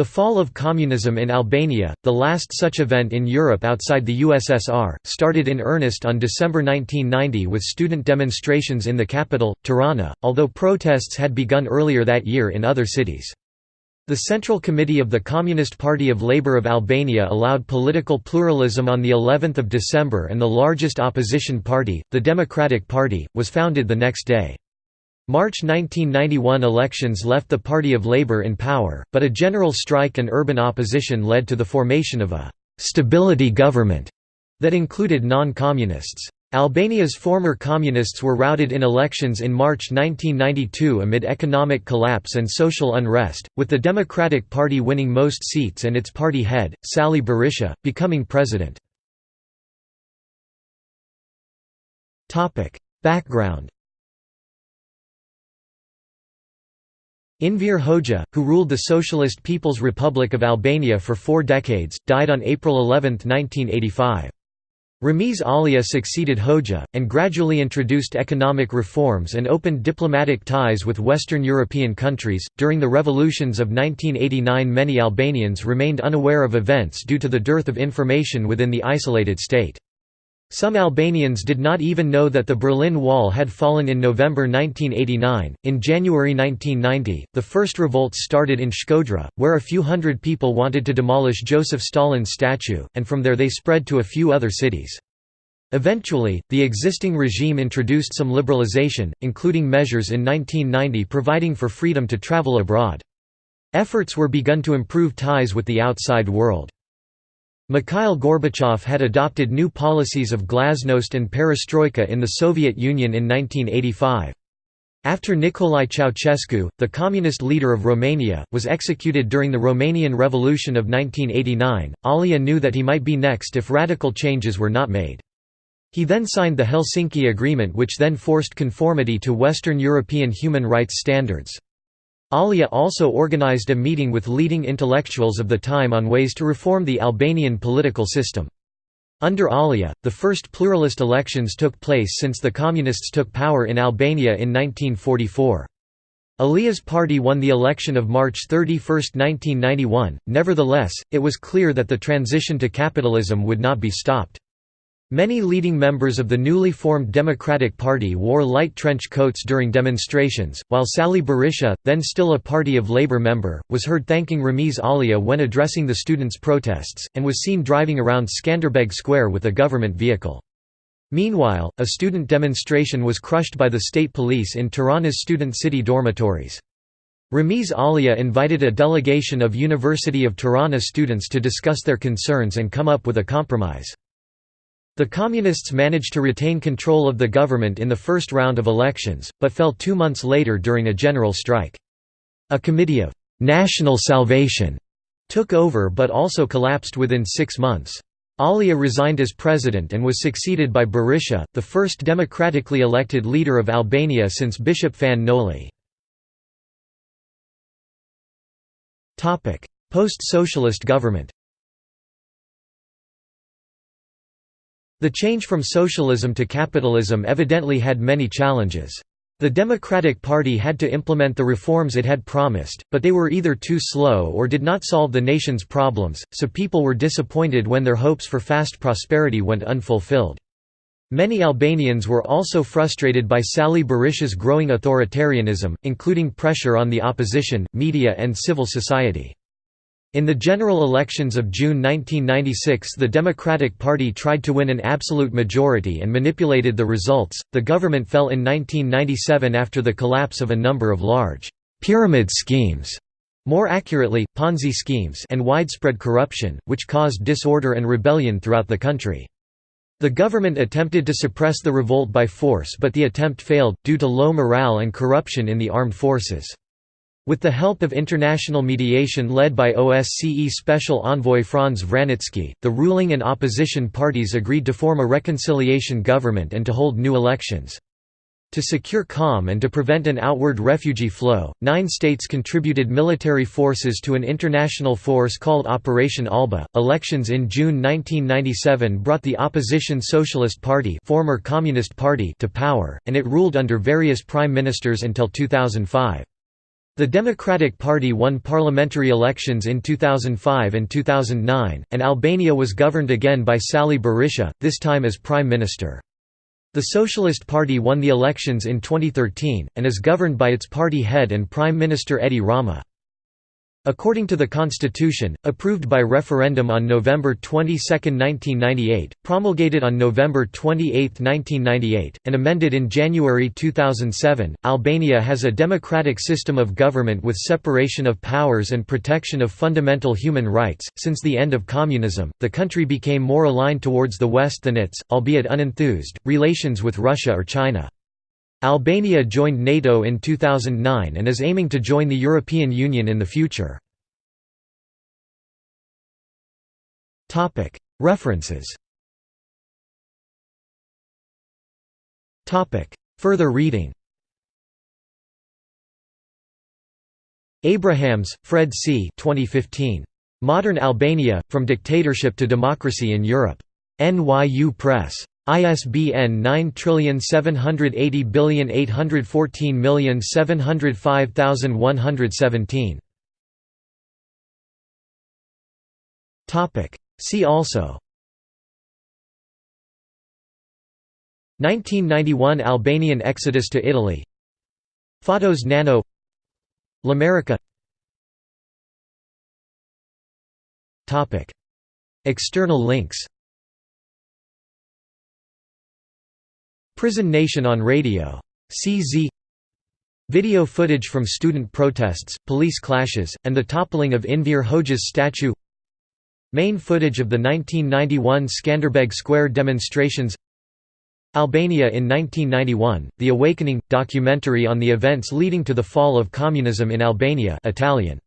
The fall of communism in Albania, the last such event in Europe outside the USSR, started in earnest on December 1990 with student demonstrations in the capital, Tirana, although protests had begun earlier that year in other cities. The Central Committee of the Communist Party of Labour of Albania allowed political pluralism on the 11th of December and the largest opposition party, the Democratic Party, was founded the next day. March 1991 elections left the Party of Labour in power, but a general strike and urban opposition led to the formation of a «stability government» that included non-communists. Albania's former communists were routed in elections in March 1992 amid economic collapse and social unrest, with the Democratic Party winning most seats and its party head, Sali Berisha, becoming president. Background Enver Hoxha, who ruled the Socialist People's Republic of Albania for four decades, died on April 11, 1985. Ramiz Alia succeeded Hoxha, and gradually introduced economic reforms and opened diplomatic ties with Western European countries. During the revolutions of 1989, many Albanians remained unaware of events due to the dearth of information within the isolated state. Some Albanians did not even know that the Berlin Wall had fallen in November 1989. In January 1990, the first revolts started in Shkodra, where a few hundred people wanted to demolish Joseph Stalin's statue, and from there they spread to a few other cities. Eventually, the existing regime introduced some liberalization, including measures in 1990 providing for freedom to travel abroad. Efforts were begun to improve ties with the outside world. Mikhail Gorbachev had adopted new policies of glasnost and perestroika in the Soviet Union in 1985. After Nicolae Ceausescu, the communist leader of Romania, was executed during the Romanian Revolution of 1989, Alia knew that he might be next if radical changes were not made. He then signed the Helsinki Agreement which then forced conformity to Western European human rights standards. Alia also organized a meeting with leading intellectuals of the time on ways to reform the Albanian political system. Under Alia, the first pluralist elections took place since the Communists took power in Albania in 1944. Alia's party won the election of March 31, 1991, nevertheless, it was clear that the transition to capitalism would not be stopped. Many leading members of the newly formed Democratic Party wore light trench coats during demonstrations, while Sali Berisha, then still a Party of Labour member, was heard thanking Ramiz Alia when addressing the students' protests, and was seen driving around Skanderbeg Square with a government vehicle. Meanwhile, a student demonstration was crushed by the state police in Tirana's student city dormitories. Ramiz Alia invited a delegation of University of Tirana students to discuss their concerns and come up with a compromise. The Communists managed to retain control of the government in the first round of elections, but fell two months later during a general strike. A committee of «national salvation» took over but also collapsed within six months. Alia resigned as president and was succeeded by Berisha, the first democratically elected leader of Albania since Bishop Fan Noli. Post-socialist government The change from socialism to capitalism evidently had many challenges. The Democratic Party had to implement the reforms it had promised, but they were either too slow or did not solve the nation's problems, so people were disappointed when their hopes for fast prosperity went unfulfilled. Many Albanians were also frustrated by Sali Berisha's growing authoritarianism, including pressure on the opposition, media and civil society. In the general elections of June 1996, the Democratic Party tried to win an absolute majority and manipulated the results. The government fell in 1997 after the collapse of a number of large pyramid schemes, more accurately, Ponzi schemes, and widespread corruption, which caused disorder and rebellion throughout the country. The government attempted to suppress the revolt by force, but the attempt failed, due to low morale and corruption in the armed forces. With the help of international mediation led by OSCE Special Envoy Franz Vranitzky, the ruling and opposition parties agreed to form a reconciliation government and to hold new elections. To secure calm and to prevent an outward refugee flow, nine states contributed military forces to an international force called Operation Alba. Elections in June 1997 brought the opposition Socialist Party, former Communist Party to power, and it ruled under various prime ministers until 2005. The Democratic Party won parliamentary elections in 2005 and 2009, and Albania was governed again by Sali Berisha, this time as Prime Minister. The Socialist Party won the elections in 2013, and is governed by its party head and Prime Minister Edi Rama. According to the Constitution, approved by referendum on November 22, 1998, promulgated on November 28, 1998, and amended in January 2007, Albania has a democratic system of government with separation of powers and protection of fundamental human rights. Since the end of communism, the country became more aligned towards the West than its, albeit unenthused, relations with Russia or China. Albania joined NATO in 2009 and is aiming to join the European Union in the future. References Further reading Abrahams, Fred C. 2015. Modern Albania, From Dictatorship to Democracy in Europe. NYU Press. ISBN 9780814705117. See also. 1991 Albanian exodus to Italy. Fatos Nano. L'America Topic. External links Prison Nation on Radio. CZ Video footage from student protests, police clashes, and the toppling of Enver Hoxha's statue. Main footage of the 1991 Skanderbeg Square demonstrations. Albania in 1991, The Awakening – documentary on the events leading to the fall of communism in Albania Italian